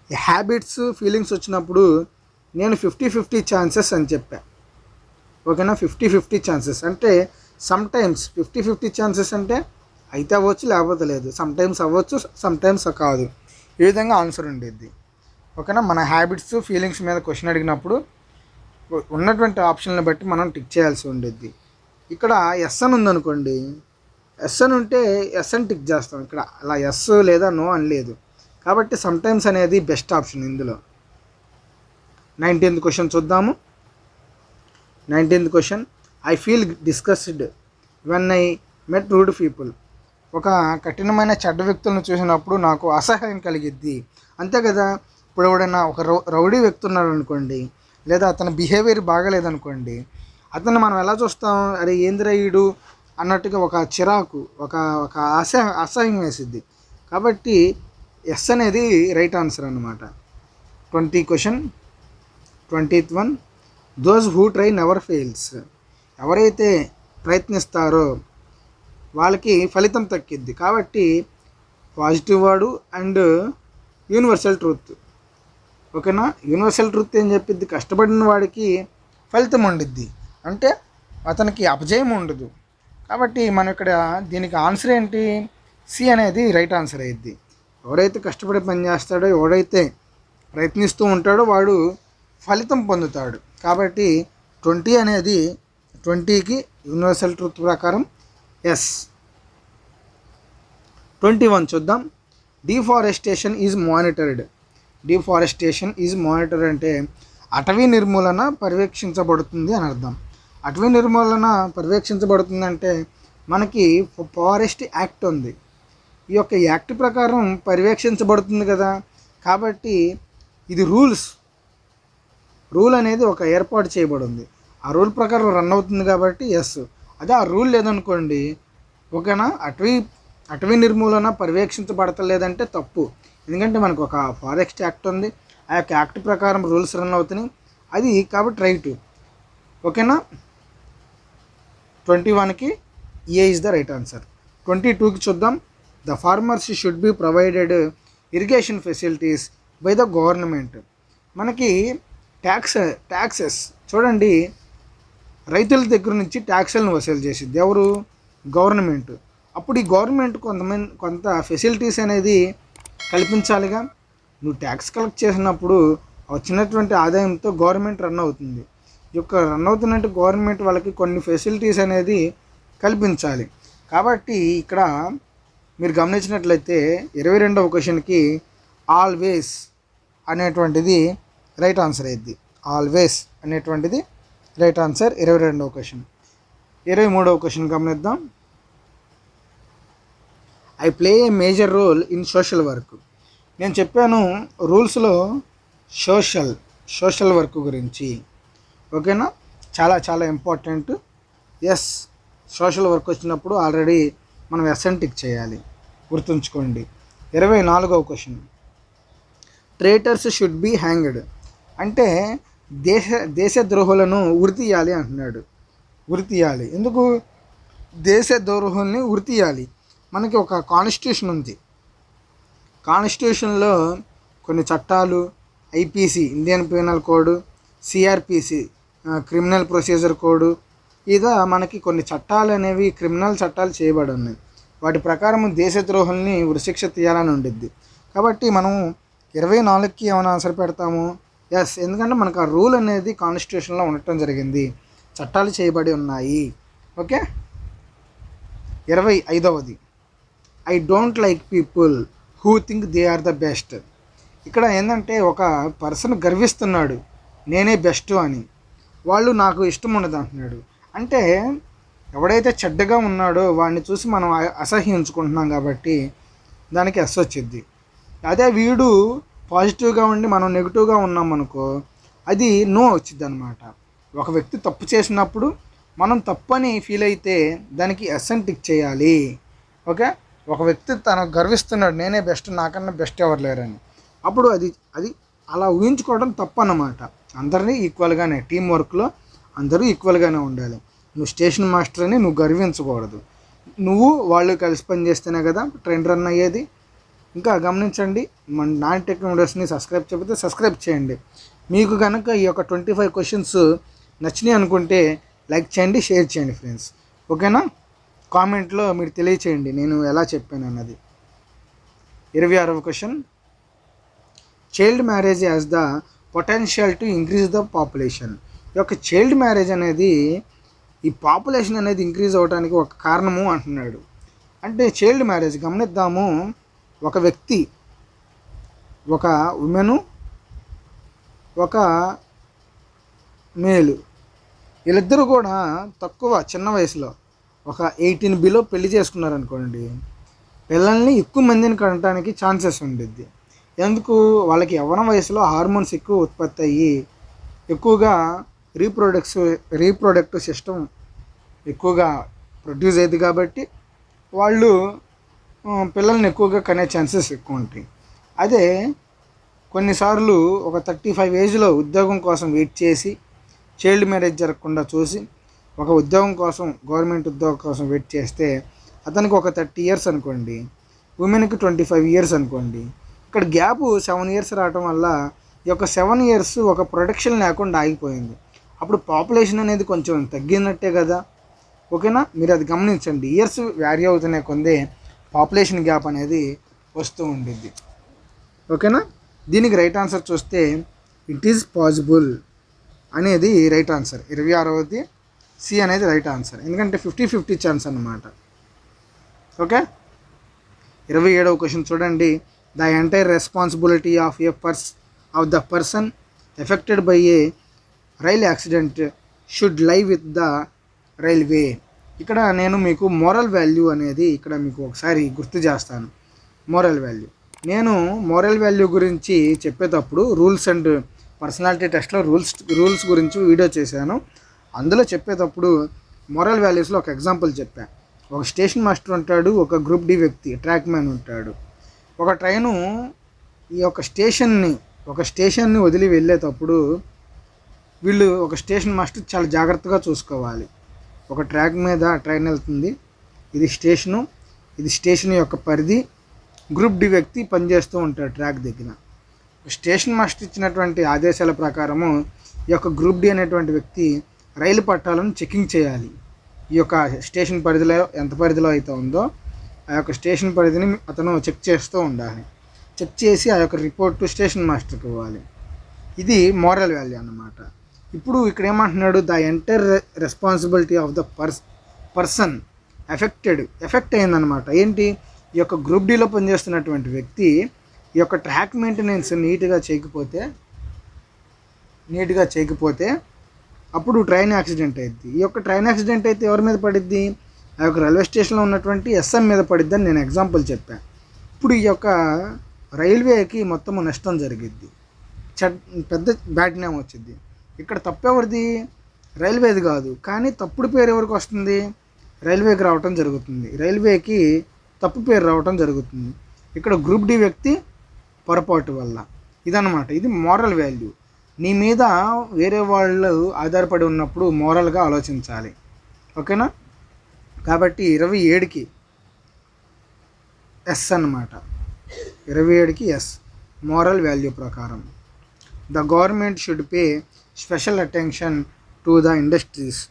S1: హ్యాబిట్స్ ఫీలింగ్స్ వచ్చినప్పుడు నేను ఫిఫ్టీ ఫిఫ్టీ ఛాన్సెస్ అని చెప్పా. ఓకేనా? ఫిఫ్టీ ఫిఫ్టీ ఛాన్సెస్ అంటే సమ్టైమ్స్ ఫిఫ్టీ ఫిఫ్టీ ఛాన్సెస్ అంటే అయితే అవ్వచ్చు లేకపోతే లేదు. సమ్టైమ్స్ అవ్వచ్చు సమ్టైమ్స్ కాదు. ఈ విధంగా ఆన్సర్ ఉండేది ఓకేనా? మన హ్యాబిట్స్ ఫీలింగ్స్ మీద క్వశ్చన్ అడిగినప్పుడు ఉన్నటువంటి ఆప్షన్లు బట్టి మనం టిక్ చేయాల్సి ఉండేది ఇక్కడ ఎస్ అని ఉందనుకోండి. ఎస్ అని ఉంటే ఎస్ అని టిక్ చేస్తాం. ఇక్కడ అలా ఎస్ లేదా నో అని లేదు. కాబట్టి సమ్టైమ్స్ అనేది బెస్ట్ ఆప్షన్ ఇందులో. నైన్టీన్త్ క్వశ్చన్ చూద్దాము. Nineteenth question I feel discussed when I met rude people ఒక కఠినమైన చెడ్డ వ్యక్తులను చూసినప్పుడు నాకు అసహాయం కలిగిద్ది. అంతే కదా? ఇప్పుడు ఎవడైనా ఒక రౌ రౌడీ వ్యక్తి ఉన్నాడు అనుకోండి లేదా అతని బిహేవియర్ బాగలేదనుకోండి అతన్ని మనం ఎలా చూస్తాం? అరే ఏంద్రయుడు అన్నట్టుగా ఒక చిరాకు ఒక ఒక అసహ అసహ్యం వేసిద్ది. కాబట్టి ఎస్ అనేది రైట్ ఆన్సర్ అనమాట twenty question twentieth one those who try never fails ఎవరైతే ప్రయత్నిస్తారో వాళ్ళకి ఫలితం తక్కిద్ది. కాబట్టి పాజిటివ్ వాడు అండ్ యూనివర్సల్ ట్రూత్. ఓకేనా? యూనివర్సల్ ట్రూత్ ఏం చెప్పిద్ది? కష్టపడిన వాడికి ఫలితం ఉండిద్ది. అంటే అతనికి అపజయం ఉండదు. కాబట్టి మనం ఇక్కడ దీనికి ఆన్సర్ ఏంటి? సి అనేది రైట్ ఆన్సర్ అయ్యిద్ది ఎవరైతే కష్టపడి పని చేస్తాడో ఎవడైతే ప్రయత్నిస్తూ ఉంటాడో వాడు ఫలితం పొందుతాడు. కాబట్టి ట్వంటీ అనేది ట్వంటీకి యూనివర్సల్ ట్రూత్ ప్రకారం ఎస్. ట్వంటీ వన్ చూద్దాం. Deforestation is monitored. Deforestation is monitor అంటే అటవీ నిర్మూలన పర్యవేక్షించబడుతుంది అని అర్థం. అటవీ నిర్మూలన పర్యవేక్షించబడుతుంది అంటే మనకి ఫారెస్ట్ యాక్ట్ ఉంది. ఈ యొక్క యాక్ట్ ప్రకారం పర్యవేక్షించబడుతుంది కదా. కాబట్టి ఇది రూల్స్. రూల్ అనేది ఒక ఏర్పాటు చేయబడింది. ఆ రూల్ ప్రకారం రన్ అవుతుంది కాబట్టి ఎస్ అదే ఆ రూల్ లేదనుకోండి ఓకేనా అటవీ అటవీ నిర్మూలన పర్యవేక్షించబడతలేదంటే తప్పు. ఎందుకంటే మనకు ఒక ఫారెస్ట్ యాక్ట్ ఉంది. ఆ యొక్క యాక్ట్ ప్రకారం రూల్స్ రన్ అవుతున్నాయి. అది కాబట్టి రైట్. ఓకేనా? ట్వంటీ వన్కి A is the right answer? Twenty టూకి చూద్దాం. The farmers should be provided irrigation facilities by the government. మనకి ట్యాక్స్ ట్యాక్సెస్. చూడండి. రైతుల దగ్గర నుంచి ట్యాక్సులను వసూలు చేసిద్ది ఎవరు? గవర్నమెంట్. అప్పుడు ఈ గవర్నమెంట్ కొంతమంది కొంత ఫెసిలిటీస్ అనేది కల్పించాలిగా. నువ్వు ట్యాక్స్ కలెక్ట్ చేసినప్పుడు వచ్చినటువంటి ఆదాయంతో గవర్నమెంట్ రన్ అవుతుంది. ఈ యొక్క రన్ అవుతున్నట్టు గవర్నమెంట్ వాళ్ళకి కొన్ని ఫెసిలిటీస్ అనేది కల్పించాలి. కాబట్టి ఇక్కడ మీరు గమనించినట్లయితే ఇరవై రెండవ క్వశ్చన్కి ఆల్వేస్ అనేటువంటిది రైట్ ఆన్సర్ అయింది ఆల్వేస్ అనేటువంటిది రైట్ ఆన్సర్ ఇరవై రెండవ క్వశ్చన్. ఇరవై మూడవ క్వశ్చన్ గమనిద్దాం. I play a major role in social work. నేను చెప్పాను రూల్స్లో సోషల్ సోషల్ వర్క్ గురించి. ఓకేనా? చాలా చాలా ఇంపార్టెంట్. ఎస్ సోషల్ వర్క్ వచ్చినప్పుడు ఆల్రెడీ మనం ఎసెంటిక్ చేయాలి. గుర్తుంచుకోండి. ఇరవై నాలుగవ question. Traitors should be hanged. అంటే దేశ దేశద్రోహులను ద్రోహులను తీయాలి అంటున్నాడు. ఉరి తీయాలి ఎందుకు? దేశ ద్రోహుల్ని ఉరి తీయాలి మనకి ఒక కాన్స్టిట్యూషన్ ఉంది. కాన్స్టిట్యూషన్లో కొన్ని చట్టాలు IPC Indian penal code CRPC criminal procedure code ఇదా మనకి కొన్ని చట్టాలు అనేవి క్రిమినల్ చట్టాలు చేయబడి ఉన్నాయి. వాటి ప్రకారం దేశద్రోహుల్ని ఉరిశిక్ష తీయాలని ఉండిద్ది. కాబట్టి మనం ఇరవై నాలుగుకి ఏమైనా ఆన్సర్ పెడతాము? ఎస్ ఎందుకంటే మనకు ఆ రూల్ అనేది కాన్స్టిట్యూషన్లో ఉండటం జరిగింది. చట్టాలు చేయబడి ఉన్నాయి. ఓకే ఇరవై ఐదవది. I don't like people who think they are the best. ఇక్కడ ఏంటంటే ఒక పర్సన్ గర్విస్తున్నాడు నేనే బెస్ట్ అని. వాళ్ళు నాకు ఇష్టం ఉండదు అంటున్నాడు. అంటే ఎవడైతే చెడ్డగా ఉన్నాడో వాడిని చూసి మనం అసహ్యించుకుంటున్నాం కాబట్టి దానికి ఎస్ వచ్చింది అదే వీడు పాజిటివ్గా ఉండి మనం నెగిటివ్గా ఉన్నాం అనుకో అది నో వచ్చింది అనమాట ఒక వ్యక్తి తప్పు చేసినప్పుడు మనం తప్పు అని ఫీల్ అయితే దానికి ఎస్ అని టిక్ చేయాలి. ఓకే? ఒక వ్యక్తి తను గర్విస్తున్నాడు నేనే బెస్ట్ నాకన్నా బెస్ట్ ఎవరు లేరని. అప్పుడు అది అది అలా ఊహించుకోవడం తప్పన్నమాట. అందరినీ ఈక్వల్గానే టీం వర్క్లో అందరూ ఈక్వల్గానే ఉండాలి. నువ్వు స్టేషన్ మాస్టర్ అని నువ్వు గర్వించకూడదు. నువ్వు వాళ్ళు కలిసి పని చేస్తేనే కదా ట్రైన్ రన్ అయ్యేది. ఇంకా గమనించండి మన నాన్ టెక్నాలజీస్ని సబ్స్క్రైబ్ చేయకపోతే సబ్స్క్రైబ్ చేయండి. మీకు కనుక ఈ యొక్క ట్వంటీ ఫైవ్ క్వశ్చన్స్ నచ్చినాయి అనుకుంటే లైక్ చేయండి షేర్ చేయండి ఫ్రెండ్స్ ఓకేనా కామెంట్లో మీరు తెలియచేయండి నేను ఎలా చెప్పాను అన్నది. ఇరవై ఆరవ question. Child marriage as the potential to increase the population ఈ యొక్క చైల్డ్ మ్యారేజ్ అనేది ఈ పాపులేషన్ అనేది ఇంక్రీజ్ అవడానికి ఒక కారణము అంటున్నాడు. అంటే చైల్డ్ మ్యారేజ్ గమనిద్దాము ఒక వ్యక్తి ఒక ఉమెను ఒక మేలు వీళ్ళిద్దరూ కూడా తక్కువ చిన్న వయసులో ఒక ఎయిటీన్ బిలో పెళ్ళి చేసుకున్నారనుకోండి పిల్లల్ని ఎక్కువ మందిని కనడానికి ఛాన్సెస్ ఉండిద్ది. ఎందుకు? వాళ్ళకి యవ్వన వయసులో హార్మోన్స్ ఎక్కువ ఉత్పత్తి అయ్యి ఎక్కువగా రీప్రొడక్ట్స్ రీప్రొడక్టివ్ సిస్టమ్ ఎక్కువగా ప్రొడ్యూస్ అయ్యింది కాబట్టి వాళ్ళు పిల్లల్ని ఎక్కువగా కనే ఛాన్సెస్ ఎక్కువ ఉంటాయి. అదే కొన్నిసార్లు ఒక థర్టీ ఫైవ్ ఏజ్లో ఉద్యోగం కోసం వెయిట్ చేసి చైల్డ్ మ్యారేజ్ జరగకుండా చూసి ఒక ఉద్యోగం కోసం గవర్నమెంట్ ఉద్యోగం కోసం వెయిట్ చేస్తే అతనికి ఒక థర్టీ ఇయర్స్ అనుకోండి ఉమెన్కి ట్వంటీ ఫైవ్ ఇయర్స్ అనుకోండి. ఇక్కడ గ్యాప్ సెవెన్ ఇయర్స్ రావటం వల్ల ఈ యొక్క సెవెన్ ఇయర్స్ ఒక ప్రొడక్షన్ లేకుండా ఆగిపోయింది. అప్పుడు పాపులేషన్ అనేది కొంచెం తగ్గినట్టే కదా. ఓకేనా? మీరు అది గమనించండి. ఇయర్స్ వ్యారీ అవుతున్న కొందే పాపులేషన్ గ్యాప్ అనేది వస్తూ ఉండిద్ది. ఓకేనా? దీనికి రైట్ ఆన్సర్ చూస్తే ఇట్ ఈజ్ పాసిబుల్ అనేది రైట్ ఆన్సర్. ఇరవై ఆరవది సి అనేది రైట్ ఆన్సర్ ఎందుకంటే ఫిఫ్టీ ఫిఫ్టీ ఛాన్స్ అన్నమాట. ఓకే? ఇరవై ఏడవ క్వశ్చన్ చూడండి. The entire responsibility of a pers of the person affected by a rail accident should lie with the railway ఇక్కడ నేను మీకు మోరల్ వాల్యూ అనేది ఇక్కడ మీకు ఒకసారి గుర్తు చేస్తాను. మోరల్ వాల్యూ నేను మోరల్ వాల్యూ గురించి చెప్పేటప్పుడు రూల్స్ అండ్ పర్సనాలిటీ టెస్ట్లో రూల్స్ రూల్స్ గురించి వీడియో చేశాను. అందులో చెప్పేటప్పుడు మోరల్ వాల్యూస్లో ఒక ఎగ్జాంపుల్ చెప్పాను ఒక స్టేషన్ మాస్టర్ ఉంటాడు ఒక గ్రూప్ డి వ్యక్తి ట్రాక్ మ్యాన్ ఉంటాడు. ఒక ట్రైను ఈ యొక్క స్టేషన్ని ఒక స్టేషన్ని వదిలి వెళ్ళేటప్పుడు వీళ్ళు ఒక స్టేషన్ మాస్టర్ చాలా జాగ్రత్తగా చూసుకోవాలి. ఒక ట్రాక్ మీద ట్రైన్ వెళ్తుంది. ఇది స్టేషను ఇది స్టేషన్ యొక్క పరిధి. గ్రూప్ డి వ్యక్తి పనిచేస్తూ ఉంటాడు ట్రాక్ దగ్గర. స్టేషన్ మాస్టర్ ఇచ్చినటువంటి ఆదేశాల ప్రకారము ఈ యొక్క గ్రూప్ డి అనేటువంటి వ్యక్తి రైలు పట్టాలను చెకింగ్ చేయాలి. ఈ యొక్క స్టేషన్ పరిధిలో ఎంత పరిధిలో అయితే ఉందో ఆ యొక్క స్టేషన్ పరిధిని అతను చెక్ చేస్తూ ఉండాలి. చెక్ చేసి ఆ యొక్క రిపోర్ట్ స్టేషన్ మాస్టర్కి ఇవ్వాలి. ఇది మోరల్ వాల్యూ అన్నమాట. ఇప్పుడు ఇక్కడ ఏమంటున్నాడు? The entire responsibility of the pers person affected effect అయిందనమాట ఏంటి? ఈ యొక్క గ్రూప్ డీలో పనిచేస్తున్నటువంటి వ్యక్తి ఈ యొక్క ట్రాక్ మెయింటెనెన్స్ నీట్గా చేయకపోతే నీట్గా చేయకపోతే అప్పుడు ట్రైన్ యాక్సిడెంట్ అయింది ఈ యొక్క ట్రైన్ యాక్సిడెంట్ అయితే ఎవరి మీద పడిద్ది? ఆ యొక్క రైల్వే స్టేషన్లో ఉన్నటువంటి ఎస్ఎం మీద పడిద్ది అని నేను ఎగ్జాంపుల్ చెప్పాను ఇప్పుడు ఈ యొక్క రైల్వేకి మొత్తం నష్టం జరిగిద్ది. పెద్ద బ్యాడ్ నేమ్ వచ్చింది ఇక్కడ తప్పెవరిది? రైల్వేది కాదు. కానీ తప్పుడు పేరు ఎవరికి వస్తుంది? రైల్వేకి రావటం జరుగుతుంది. రైల్వేకి తప్పు పేరు రావటం జరుగుతుంది. ఇక్కడ గ్రూప్ డి వ్యక్తి పొరపాటు వల్ల. ఇదన్నమాట. ఇది మోరల్ వాల్యూ. నీ మీద వేరే వాళ్ళు ఆధారపడి ఉన్నప్పుడు మోరల్గా ఆలోచించాలి. ఓకేనా? కాబట్టి ఇరవై ఏడుకి ఎస్ అన్నమాట. ఇరవై ఏడుకి ఎస్. మోరల్ వాల్యూ ప్రకారం. The government should pay special attention to the industries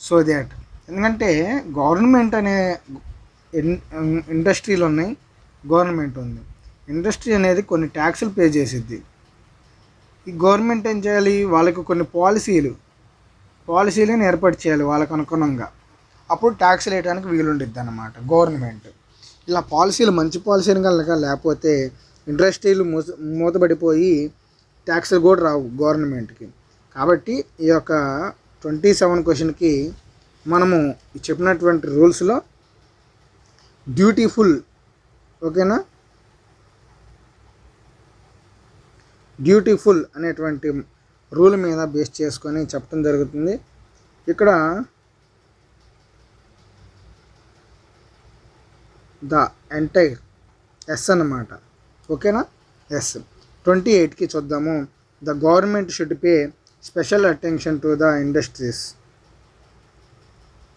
S1: so that ఎందుకంటే గవర్నమెంట్ అనే ఇండస్ట్రీలు ఉన్నాయి గవర్నమెంట్ ఉంది. ఇండస్ట్రీ అనేది కొన్ని ట్యాక్సులు పే చేసిద్ది. ఈ గవర్నమెంట్ ఏం చేయాలి? వాళ్ళకి కొన్ని పాలసీలు పాలసీలను ఏర్పాటు చేయాలి వాళ్ళకు అనుగుణంగా. అప్పుడు ట్యాక్స్ వేయడానికి వీలుండిద్ది అన్నమాట గవర్నమెంట్. ఇలా పాలసీలు మంచి పాలసీలు కనుక లేకపోతే ఇండస్ట్రీలు మూస మూతబడిపోయి ట్యాక్స్లు కూడా రావు గవర్నమెంట్కి. కాబట్టి ఈ యొక్క ట్వంటీ సెవెన్ క్వశ్చన్కి మనము చెప్పినటువంటి రూల్స్లో డ్యూటీఫుల్ ఓకేనా? డ్యూటీఫుల్ అనేటువంటి రూల్ మీద బేస్ చేసుకొని చెప్పడం జరుగుతుంది. ఇక్కడ ద ఎంటైర్ ఎస్ అన్నమాట. ఓకేనా? ఎస్. ట్వంటీ ఎయిట్కి చూద్దాము. The government should pay special attention to the industries.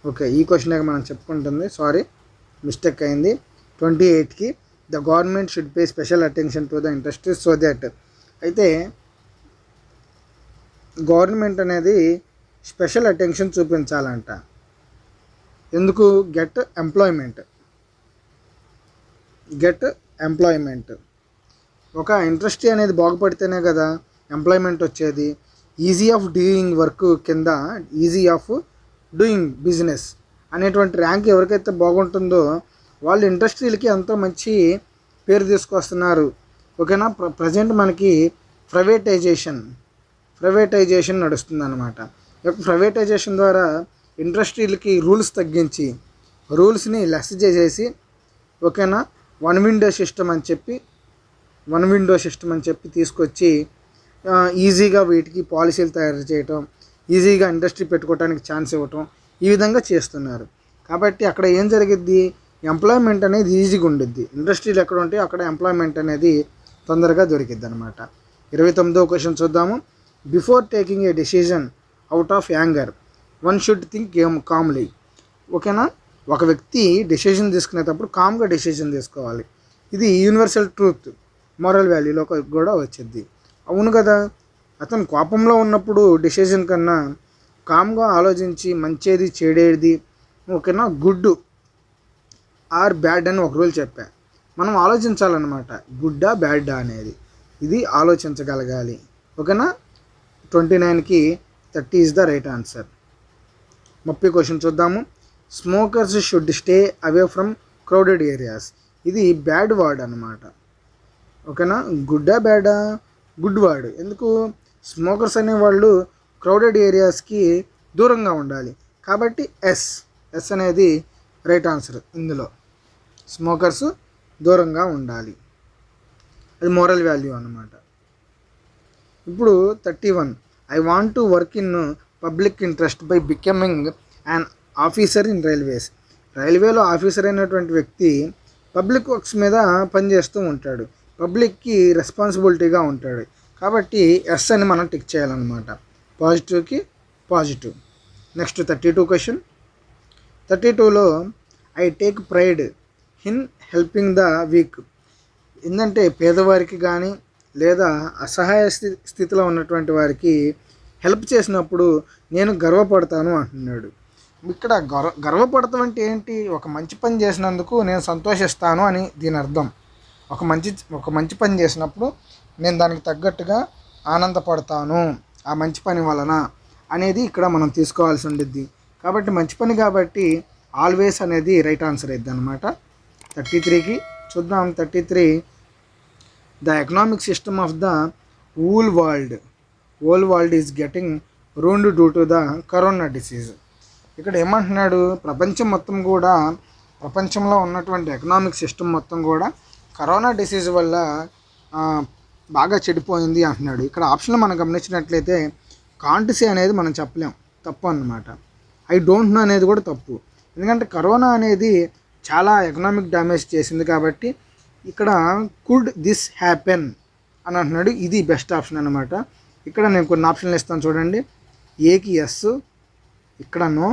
S1: Okay ఈ క్వశ్చన్ మనం చెప్పుకుంటుంది. సారీ మిస్టేక్ అయింది. ట్వంటీ ఎయిట్కి the government should pay special attention to the industries so that అయితే గవర్నమెంట్ అనేది స్పెషల్ అటెన్షన్ చూపించాలంట. ఎందుకు? Get employment. Get employment. ఒక ఇండస్ట్రీ అనేది బాగుపడితేనే కదా ఎంప్లాయ్మెంట్ వచ్చేది. ఈజీ ఆఫ్ డూయింగ్ వర్క్ కింద ఈజీ ఆఫ్ డూయింగ్ బిజినెస్ అనేటువంటి ర్యాంక్ ఎవరికైతే బాగుంటుందో వాళ్ళు ఇండస్ట్రీలకి ఎంతో మంచి పేరు తీసుకొస్తున్నారు. ఓకేనా? ప్ర ప్రజెంట్ మనకి ప్రైవేటైజేషన్ ప్రైవేటైజేషన్ నడుస్తుంది అనమాట ప్రైవేటైజేషన్ ద్వారా ఇండస్ట్రీలకి రూల్స్ తగ్గించి రూల్స్ని లెస్ చేసేసి ఓకేనా? వన్ విండో సిస్టమ్ అని చెప్పి వన్ విండో సిస్టమ్ అని చెప్పి తీసుకొచ్చి ఈజీగా వీటికి పాలసీలు తయారు చేయటం ఈజీగా ఇండస్ట్రీ పెట్టుకోవడానికి ఛాన్స్ ఇవ్వటం ఈ విధంగా చేస్తున్నారు. కాబట్టి అక్కడ ఏం జరిగిద్ది? ఎంప్లాయ్మెంట్ అనేది ఈజీగా ఉండిద్ది. ఇండస్ట్రీలు ఎక్కడ ఉంటే అక్కడ ఎంప్లాయ్మెంట్ అనేది తొందరగా దొరికిద్ది అనమాట ఇరవై తొమ్మిదో క్వశ్చన్ చూద్దాము. Before taking a decision out of anger one should think um calmly ఓకేనా? ఒక వ్యక్తి డెసిషన్ తీసుకునేటప్పుడు కామ్గా డెసిషన్ తీసుకోవాలి. ఇది యూనివర్సల్ ట్రూత్ మోరల్ వాల్యూలో కూడా వచ్చింది అవును కదా? అతను కోపంలో ఉన్నప్పుడు డెసిషన్ కన్నా కామ్గా ఆలోచించి మంచిది చెడేది ఓకేనా? గుడ్ ఆర్ బ్యాడ్ అని ఒక రూల్ చెప్పా. మనం ఆలోచించాలన్నమాట గుడ్డా బ్యాడ్డా అనేది. ఇది ఆలోచించగలగాలి. ఓకేనా? ట్వంటీ నైన్కి thirty is the right answer. ముప్పై క్వశ్చన్ చూద్దాము. Smokers should stay away from crowded areas. ఇది బ్యాడ్ వర్డ్ అనమాట ఓకేనా? గుడ్డా బ్యాడా గుడ్ వర్డ్. ఎందుకు? స్మోకర్స్ అనేవాళ్ళు క్రౌడెడ్ ఏరియాస్కి దూరంగా ఉండాలి. కాబట్టి ఎస్. ఎస్ అనేది రైట్ ఆన్సర్ ఇందులో. స్మోకర్స్ దూరంగా ఉండాలి. అది మోరల్ వాల్యూ అన్నమాట. ఇప్పుడు thirty one I want to work in public interest by becoming and officer in railways రైల్వేలో ఆఫీసర్ అయినటువంటి వ్యక్తి పబ్లిక్ వర్క్స్ మీద పనిచేస్తూ ఉంటాడు. పబ్లిక్కి రెస్పాన్సిబిలిటీగా ఉంటాడు. కాబట్టి ఎస్ అని మనం టిక్ చేయాలన్నమాట. పాజిటివ్కి positive next thirty two question thirty టూలో I take pride in helping the weak ఏంటంటే పేదవారికి కానీ లేదా అసహాయ స్థితి స్థితిలో ఉన్నటువంటి వారికి హెల్ప్ చేసినప్పుడు నేను గర్వపడతాను అంటున్నాడు. ఇక్కడ గర్వ గర్వపడతాం అంటే ఏంటి? ఒక మంచి పని చేసినందుకు నేను సంతోషిస్తాను అని దీని అర్థం. ఒక మంచి ఒక మంచి పని చేసినప్పుడు నేను దానికి తగ్గట్టుగా ఆనందపడతాను ఆ మంచి పని వలన అనేది ఇక్కడ మనం తీసుకోవాల్సి ఉండిద్ది. కాబట్టి మంచి పని కాబట్టి ఆల్వేస్ అనేది రైట్ ఆన్సర్ అయిద్ది అనమాట థర్టీ త్రీకి చూద్దాం. Thirty three the economic system of the whole world. Whole world is getting ruined due to the corona disease. ఇక్కడ ఏమంటున్నాడు? ప్రపంచం మొత్తం కూడా ప్రపంచంలో ఉన్నటువంటి ఎకనామిక్ సిస్టమ్ మొత్తం కూడా కరోనా డిసీజ్ వల్ల బాగా చెడిపోయింది అంటున్నాడు. ఇక్కడ ఆప్షన్లు మనం గమనించినట్లయితే కాంటిసీ అనేది మనం చెప్పలేం. తప్పు అన్నమాట. ఐ డోంట్ నో అనేది కూడా తప్పు. ఎందుకంటే కరోనా అనేది చాలా ఎకనామిక్ డ్యామేజ్ చేసింది కాబట్టి ఇక్కడ కుడ్ దిస్ హ్యాపెన్ అని అంటున్నాడు. ఇది బెస్ట్ ఆప్షన్ అనమాట ఇక్కడ నేను కొన్ని ఆప్షన్లు ఇస్తాను చూడండి. ఏకి ఎస్ ఇక్కడ నో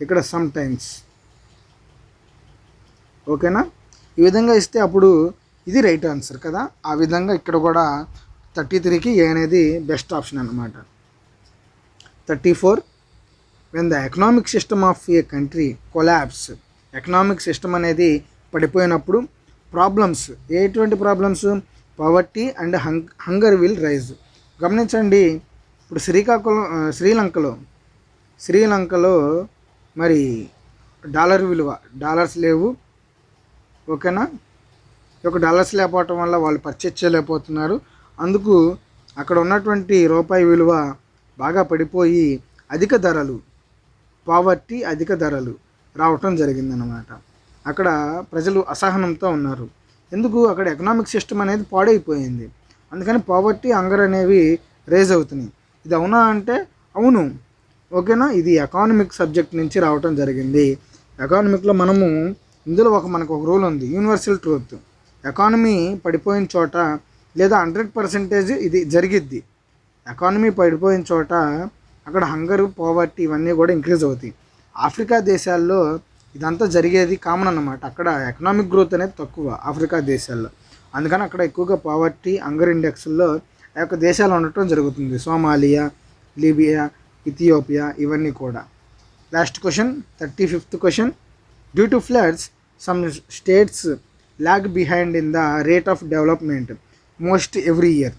S1: ఇక్కడ సమ్ టైమ్స్ ఓకేనా ఈ విధంగా ఇస్తే అప్పుడు ఇది రైట్ ఆన్సర్ కదా? ఆ విధంగా ఇక్కడ కూడా థర్టీ త్రీకి ఏ అనేది బెస్ట్ ఆప్షన్ అనమాట thirty four when the economic system of a country collapses economic system అనేది పడిపోయినప్పుడు ప్రాబ్లమ్స్ ఎటువంటి problems? Poverty and hung hunger will rise. గమనించండి ఇప్పుడు శ్రీకాకుళం శ్రీలంకలో శ్రీలంకలో మరి డాలర్ విలువ డాలర్స్ లేవు ఓకేనా? ఒక డాలర్స్ లేకపోవటం వల్ల వాళ్ళు పర్చేజ్ చేయలేకపోతున్నారు. అందుకు అక్కడ ఉన్నటువంటి రూపాయి విలువ బాగా పడిపోయి అధిక ధరలు పావర్టీ అధిక ధరలు. రావటం జరిగిందనమాట అక్కడ ప్రజలు అసహనంతో ఉన్నారు. ఎందుకు? అక్కడ ఎకనామిక్ సిస్టమ్ అనేది పాడైపోయింది. అందుకని పావర్టీ అంగర్ అనేవి రేజ్ అవుతున్నాయి. ఇది అవునా అంటే అవును. ఓకేనా? ఇది ఎకానమిక్ సబ్జెక్ట్ నుంచి రావటం జరిగింది. ఎకానమిక్లో మనము ఇందులో ఒక మనకు ఒక రూల్ ఉంది. Universal truth. ఎకానమీ పడిపోయిన చోట లేదా హండ్రెడ్ పర్సెంటేజ్ ఇది జరిగిద్ది. ఎకానమీ పడిపోయిన చోట అక్కడ హంగర్ పోవర్టీ ఇవన్నీ కూడా ఇంక్రీజ్ అవుతాయి. ఆఫ్రికా దేశాల్లో ఇదంతా జరిగేది కామన్ అన్నమాట. అక్కడ ఎకనామిక్ గ్రోత్ అనేది తక్కువ ఆఫ్రికా దేశాల్లో. అందుకని అక్కడ ఎక్కువగా పావర్టీ అంగర్ ఇండెక్స్లో ఆ యొక్క దేశాలు ఉండటం జరుగుతుంది. సోమాలియా లీబియా ఇథియోపియా ఇవన్నీ కూడా. Last question thirty fifth question due to floods some states lag behind in the rate of development most every year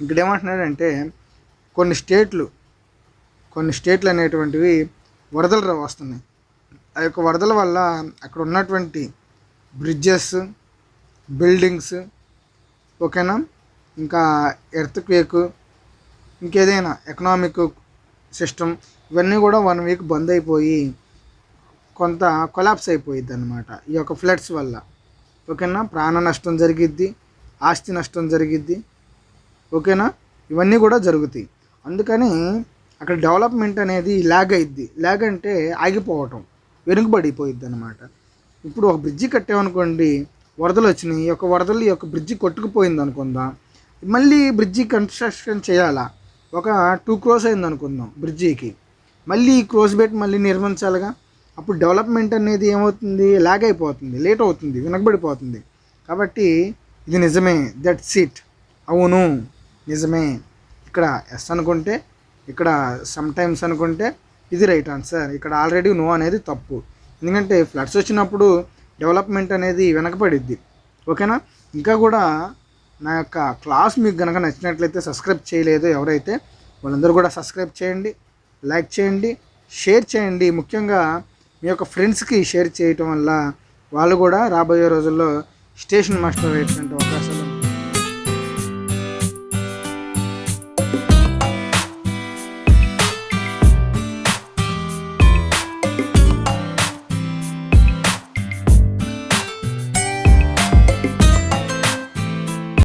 S1: ఇక్కడ ఏమంటున్నాడంటే కొన్ని స్టేట్లు కొన్ని స్టేట్లు అనేటువంటివి వరదలు వస్తున్నాయి. ఆ యొక్క వరదల వల్ల అక్కడ ఉన్నటువంటి బ్రిడ్జెస్ బిల్డింగ్స్ ఓకేనా? ఇంకా ఎర్త్ క్వేక్ ఇంకేదైనా ఎకనామిక్ సిస్టమ్ ఇవన్నీ కూడా వన్ వీక్ బంద్ అయిపోయి కొంత కొలాప్స్ అయిపోయిద్ది అనమాట ఈ యొక్క ఫ్లడ్స్ వల్ల. ఓకేనా? ప్రాణ నష్టం జరిగిద్ది ఆస్తి నష్టం జరిగిద్ది. ఓకేనా? ఇవన్నీ కూడా జరుగుతాయి. అందుకని అక్కడ డెవలప్మెంట్ అనేది ల్యాగ్ అయిద్ది. ల్యాగ్ అంటే ఆగిపోవటం వెనుకబడిపోయిద్ది అనమాట ఇప్పుడు ఒక బ్రిడ్జి కట్టామనుకోండి వరదలు వచ్చినాయి ఒక వరదలు ఈ యొక్క బ్రిడ్జి కొట్టుకుపోయింది అనుకుందాం మళ్ళీ బ్రిడ్జి కన్స్ట్రక్షన్ చేయాలా? ఒక టూ క్రోస్ అయింది అనుకుందాం బ్రిడ్జికి. మళ్ళీ ఈ క్రోస్ పెట్టి మళ్ళీ నిర్మించాలిగా? అప్పుడు డెవలప్మెంట్ అనేది ఏమవుతుంది? ల్యాగ్ అయిపోతుంది లేట్ అవుతుంది వెనకబడిపోతుంది. కాబట్టి ఇది నిజమే దట్ సీట్ అవును నిజమే. ఇక్కడ ఎస్ అనుకుంటే ఇక్కడ సమ్టైమ్స్ అనుకుంటే ఇది రైట్ ఆన్సర్ ఇక్కడ ఆల్రెడీ నో అనేది తప్పు. ఎందుకంటే ఫ్లడ్స్ వచ్చినప్పుడు డెవలప్మెంట్ అనేది వెనకబడిద్ది. ఓకేనా ఇంకా కూడా నా యొక్క క్లాస్ మీకు కనుక నచ్చినట్లయితే సబ్స్క్రైబ్ చేయలేదు ఎవరైతే వాళ్ళందరూ కూడా సబ్స్క్రైబ్ చేయండి లైక్ చేయండి షేర్ చేయండి. ముఖ్యంగా మీ యొక్క ఫ్రెండ్స్కి షేర్ చేయటం వల్ల వాళ్ళు కూడా రాబోయే రోజుల్లో స్టేషన్ మాస్టర్ అయ్యేటువంటి అవకాశం